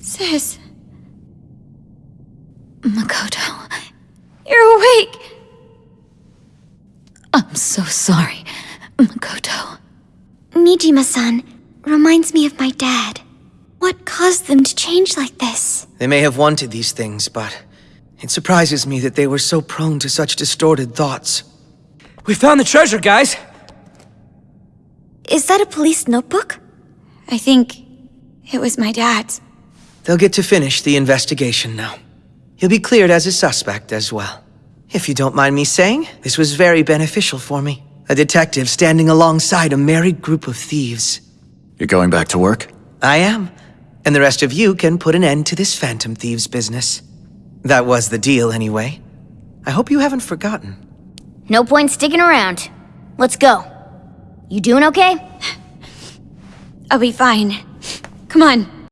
Sis. Makoto, you're awake! I'm so sorry, Makoto. Niijima-san reminds me of my dad. What caused them to change like this? They may have wanted these things, but it surprises me that they were so prone to such distorted thoughts. We found the treasure, guys! Is that a police notebook? I think it was my dad's. They'll get to finish the investigation now. He'll be cleared as a suspect as well. If you don't mind me saying, this was very beneficial for me. A detective standing alongside a married group of thieves. You're going back to work? I am. And the rest of you can put an end to this Phantom Thieves business. That was the deal, anyway. I hope you haven't forgotten. No point sticking around. Let's go. You doing okay? I'll be fine. Come on.